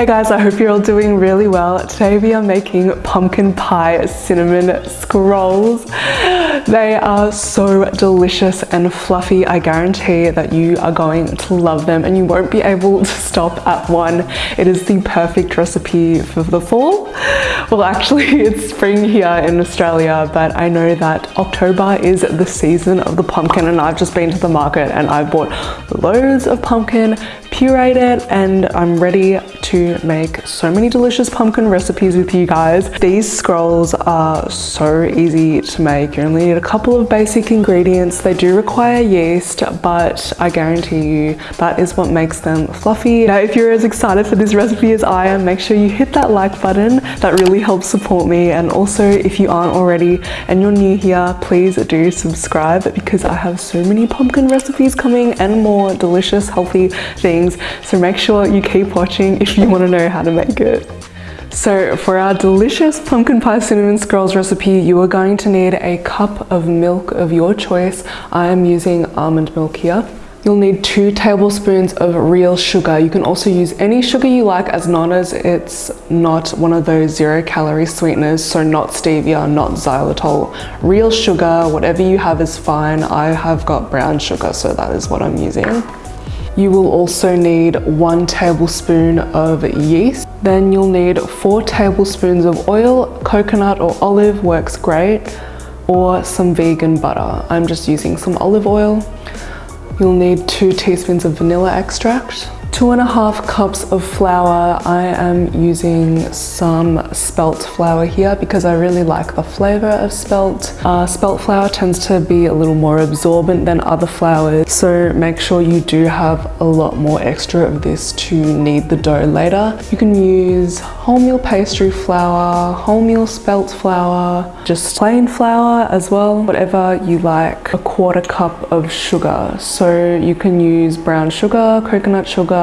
Hey guys, I hope you're all doing really well. Today we are making pumpkin pie cinnamon scrolls. They are so delicious and fluffy. I guarantee that you are going to love them and you won't be able to stop at one. It is the perfect recipe for the fall. Well, actually it's spring here in Australia, but I know that October is the season of the pumpkin and I've just been to the market and I've bought loads of pumpkin, pureed it and I'm ready to make so many delicious pumpkin recipes with you guys. These scrolls are so easy to make. You only need a couple of basic ingredients. They do require yeast, but I guarantee you that is what makes them fluffy. Now, if you're as excited for this recipe as I am, make sure you hit that like button. That really helps support me. And also, if you aren't already and you're new here, please do subscribe because I have so many pumpkin recipes coming and more delicious, healthy things. So make sure you keep watching if you want to know how to make it. So for our delicious pumpkin pie cinnamon scrolls recipe, you are going to need a cup of milk of your choice. I am using almond milk here. You'll need two tablespoons of real sugar. You can also use any sugar you like as long as it's not one of those zero calorie sweeteners, so not stevia, not xylitol. Real sugar, whatever you have is fine. I have got brown sugar, so that is what I'm using. You will also need one tablespoon of yeast. Then you'll need four tablespoons of oil, coconut or olive works great, or some vegan butter. I'm just using some olive oil. You'll need two teaspoons of vanilla extract, two and a half cups of flour. I am using some spelt flour here because I really like the flavor of spelt. Uh, spelt flour tends to be a little more absorbent than other flours, so make sure you do have a lot more extra of this to knead the dough later. You can use wholemeal pastry flour, wholemeal spelt flour, just plain flour as well, whatever you like. A quarter cup of sugar, so you can use brown sugar, coconut sugar,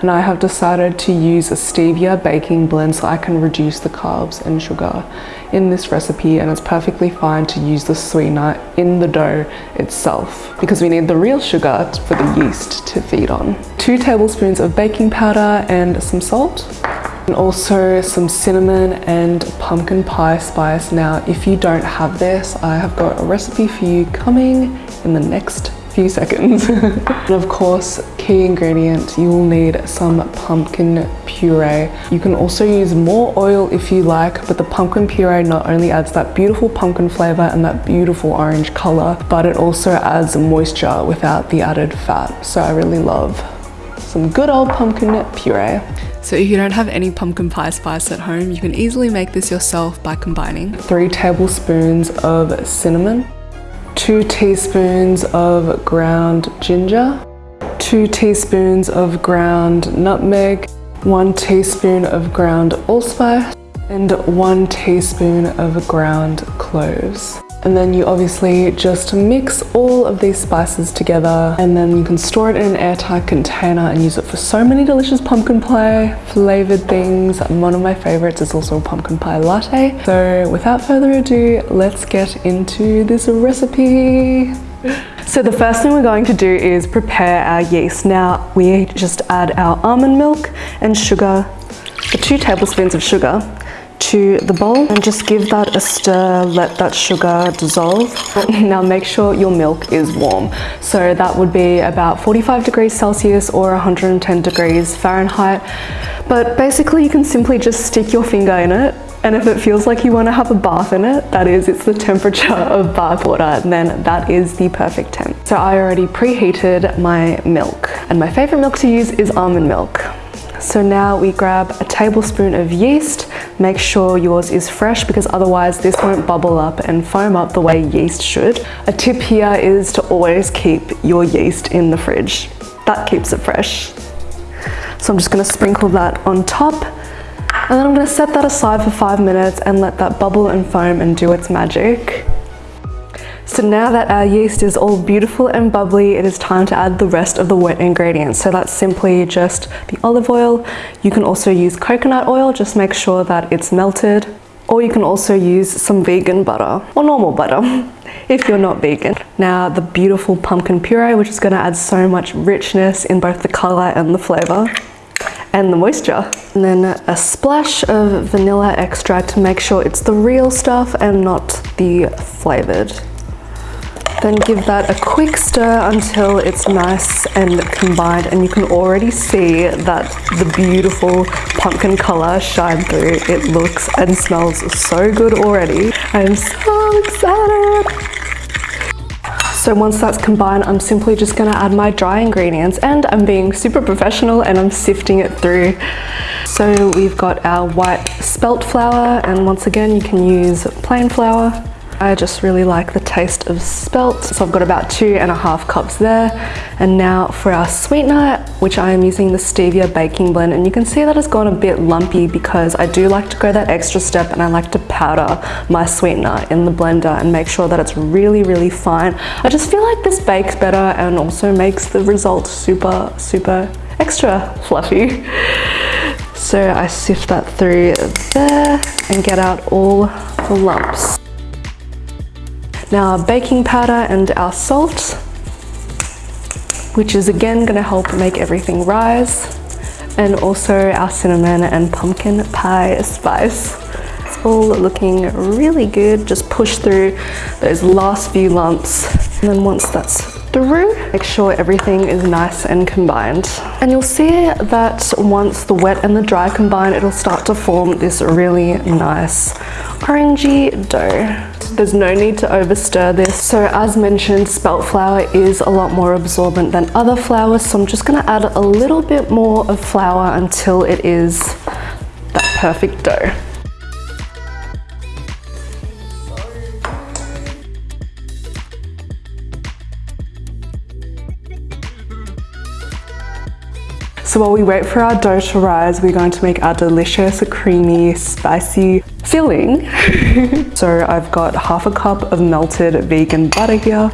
and I have decided to use a stevia baking blend so I can reduce the carbs and sugar in this recipe and it's perfectly fine to use the sweetener in the dough itself because we need the real sugar for the yeast to feed on. Two tablespoons of baking powder and some salt and also some cinnamon and pumpkin pie spice. Now, if you don't have this, I have got a recipe for you coming in the next few seconds. and of course, key ingredient, you will need some pumpkin puree. You can also use more oil if you like, but the pumpkin puree not only adds that beautiful pumpkin flavor and that beautiful orange color, but it also adds moisture without the added fat. So I really love some good old pumpkin puree. So if you don't have any pumpkin pie spice at home, you can easily make this yourself by combining three tablespoons of cinnamon, two teaspoons of ground ginger, two teaspoons of ground nutmeg, one teaspoon of ground allspice, and one teaspoon of ground cloves. And then you obviously just mix all of these spices together and then you can store it in an airtight container and use it for so many delicious pumpkin pie flavored things. One of my favorites is also a pumpkin pie latte. So without further ado, let's get into this recipe. So the first thing we're going to do is prepare our yeast. Now we just add our almond milk and sugar, two tablespoons of sugar to the bowl and just give that a stir, let that sugar dissolve. Now make sure your milk is warm. So that would be about 45 degrees Celsius or 110 degrees Fahrenheit. But basically you can simply just stick your finger in it and if it feels like you want to have a bath in it, that is, it's the temperature of bath water, then that is the perfect temp. So I already preheated my milk and my favorite milk to use is almond milk. So now we grab a tablespoon of yeast. Make sure yours is fresh because otherwise this won't bubble up and foam up the way yeast should. A tip here is to always keep your yeast in the fridge. That keeps it fresh. So I'm just gonna sprinkle that on top and then I'm gonna set that aside for five minutes and let that bubble and foam and do its magic. So now that our yeast is all beautiful and bubbly, it is time to add the rest of the wet ingredients. So that's simply just the olive oil. You can also use coconut oil, just make sure that it's melted. Or you can also use some vegan butter or normal butter. if you're not vegan. Now the beautiful pumpkin puree, which is gonna add so much richness in both the color and the flavor and the moisture. And then a splash of vanilla extract to make sure it's the real stuff and not the flavored. Then give that a quick stir until it's nice and combined and you can already see that the beautiful pumpkin color shine through. It looks and smells so good already. I am so excited. So once that's combined, I'm simply just gonna add my dry ingredients and I'm being super professional and I'm sifting it through. So we've got our white spelt flour and once again, you can use plain flour I just really like the taste of spelt. So I've got about two and a half cups there. And now for our sweetener, which I am using the Stevia baking blend. And you can see that it's gone a bit lumpy because I do like to go that extra step and I like to powder my sweetener in the blender and make sure that it's really, really fine. I just feel like this bakes better and also makes the result super, super extra fluffy. So I sift that through there and get out all the lumps. Now our baking powder and our salt, which is again gonna help make everything rise. And also our cinnamon and pumpkin pie spice. It's all looking really good. Just push through those last few lumps. And then once that's through, make sure everything is nice and combined. And you'll see that once the wet and the dry combine, it'll start to form this really nice orangey dough. There's no need to overstir this. So as mentioned, spelt flour is a lot more absorbent than other flours. So I'm just gonna add a little bit more of flour until it is that perfect dough. So while we wait for our dough to rise, we're going to make our delicious, creamy, spicy filling. so I've got half a cup of melted vegan butter here.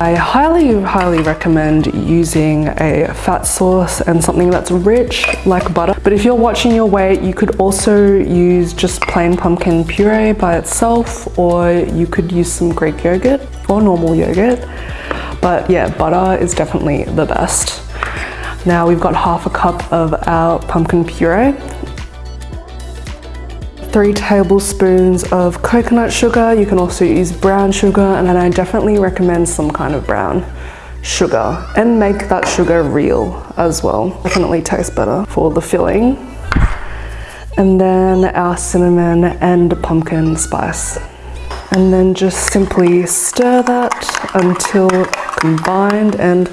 I highly, highly recommend using a fat source and something that's rich like butter. But if you're watching your weight, you could also use just plain pumpkin puree by itself, or you could use some Greek yogurt or normal yogurt. But yeah, butter is definitely the best. Now we've got half a cup of our pumpkin puree, three tablespoons of coconut sugar. You can also use brown sugar and then I definitely recommend some kind of brown sugar and make that sugar real as well. Definitely tastes better for the filling. And then our cinnamon and pumpkin spice. And then just simply stir that until combined and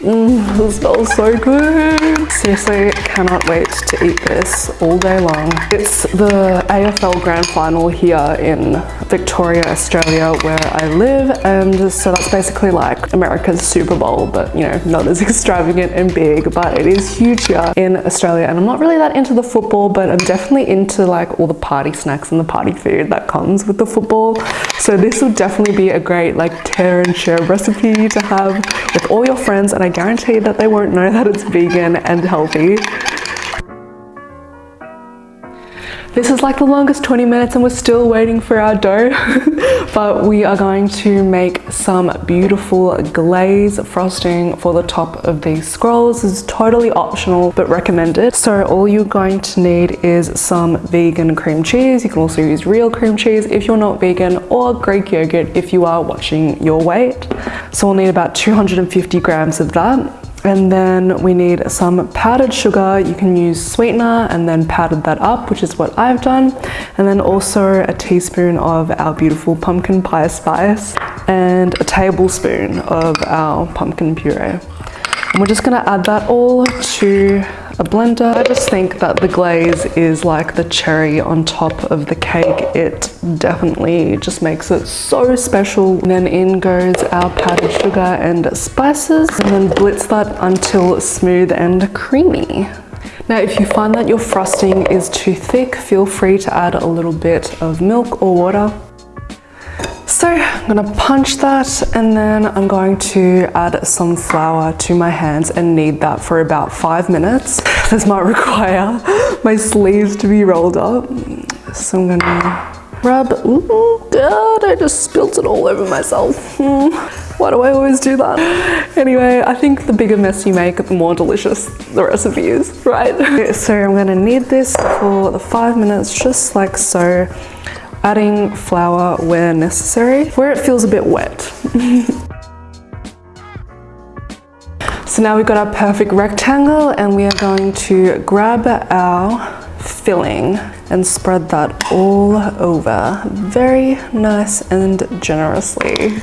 Mmm, this smells so good. Seriously, cannot wait to eat this all day long. It's the AFL Grand Final here in Victoria, Australia, where I live. And so that's basically like America's Super Bowl, but you know, not as extravagant and big, but it is huge here in Australia. And I'm not really that into the football, but I'm definitely into like all the party snacks and the party food that comes with the football. So this would definitely be a great like tear and share recipe to have with all your friends. And I guarantee that they won't know that it's vegan and healthy. This is like the longest 20 minutes and we're still waiting for our dough. but we are going to make some beautiful glaze frosting for the top of these scrolls. This is totally optional but recommended. So all you're going to need is some vegan cream cheese. You can also use real cream cheese if you're not vegan or Greek yogurt if you are watching your weight. So we'll need about 250 grams of that. And then we need some powdered sugar. You can use sweetener and then powdered that up, which is what I've done. And then also a teaspoon of our beautiful pumpkin pie spice and a tablespoon of our pumpkin puree. And we're just gonna add that all to a blender. I just think that the glaze is like the cherry on top of the cake. It definitely just makes it so special. And then in goes our powdered sugar and spices and then blitz that until smooth and creamy. Now, if you find that your frosting is too thick, feel free to add a little bit of milk or water so I'm gonna punch that and then I'm going to add some flour to my hands and knead that for about five minutes. This might require my sleeves to be rolled up. So I'm gonna Rub, ooh, God, I just spilled it all over myself. Hmm. Why do I always do that? Anyway, I think the bigger mess you make, the more delicious the recipe is, right? so I'm gonna knead this for the five minutes, just like so adding flour where necessary, where it feels a bit wet. so now we've got our perfect rectangle and we are going to grab our filling and spread that all over very nice and generously.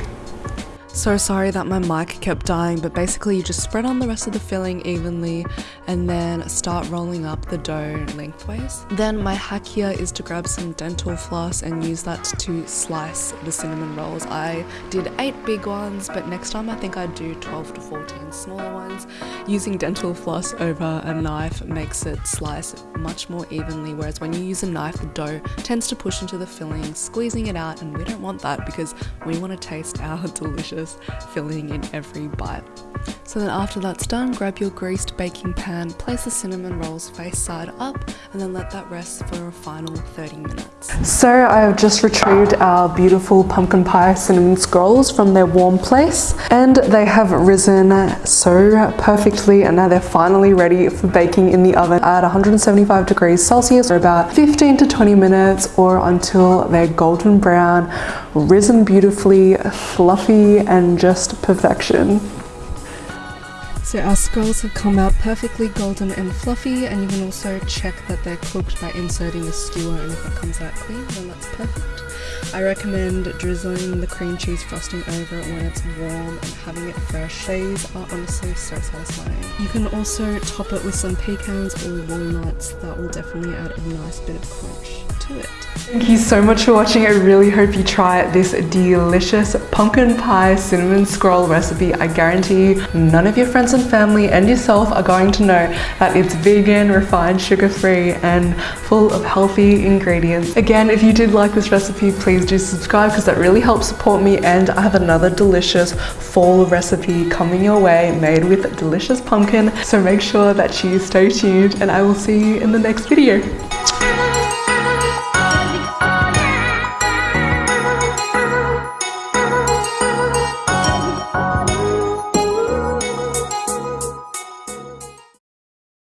So sorry that my mic kept dying, but basically you just spread on the rest of the filling evenly and then start rolling up the dough lengthways. Then my hack here is to grab some dental floss and use that to slice the cinnamon rolls. I did 8 big ones, but next time I think I'd do 12 to 14 smaller ones. Using dental floss over a knife makes it slice much more evenly, whereas when you use a knife, the dough tends to push into the filling, squeezing it out, and we don't want that because we want to taste our delicious filling in every bite. So then after that's done, grab your greased baking pan, place the cinnamon rolls face side up, and then let that rest for a final 30 minutes. So I have just retrieved our beautiful pumpkin pie cinnamon scrolls from their warm place, and they have risen so perfectly, and now they're finally ready for baking in the oven at 175 degrees Celsius for about 15 to 20 minutes or until they're golden brown, risen beautifully, fluffy, and just perfection. So our scrolls have come out perfectly golden and fluffy and you can also check that they're cooked by inserting a skewer and if it comes out clean then that's perfect. I recommend drizzling the cream cheese frosting over it when it's warm and having it fresh. These are honestly so satisfying. You can also top it with some pecans or walnuts that will definitely add a nice bit of crunch to it. Thank you so much for watching. I really hope you try this delicious pumpkin pie cinnamon scroll recipe. I guarantee you none of your friends and family and yourself are going to know that it's vegan, refined, sugar-free, and full of healthy ingredients. Again, if you did like this recipe, please do subscribe because that really helps support me and I have another delicious fall recipe coming your way made with delicious pumpkin. So make sure that you stay tuned and I will see you in the next video.